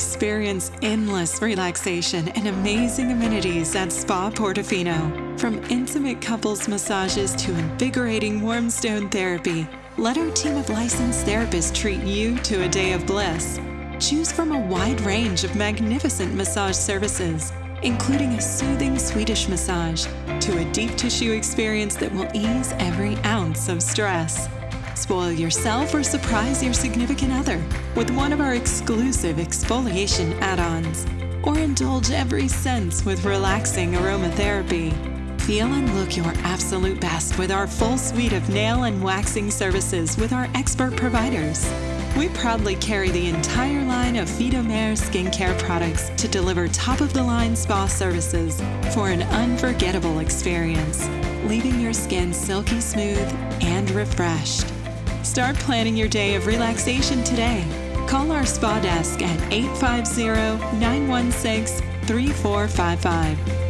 Experience endless relaxation and amazing amenities at Spa Portofino. From intimate couples massages to invigorating warm stone therapy, let our team of licensed therapists treat you to a day of bliss. Choose from a wide range of magnificent massage services, including a soothing Swedish massage to a deep tissue experience that will ease every ounce of stress. Spoil yourself or surprise your significant other with one of our exclusive exfoliation add ons. Or indulge every sense with relaxing aromatherapy. Feel and look your absolute best with our full suite of nail and waxing services with our expert providers. We proudly carry the entire line of Phytomer skincare products to deliver top of the line spa services for an unforgettable experience, leaving your skin silky smooth and refreshed. Start planning your day of relaxation today. Call our spa desk at 850 916 3455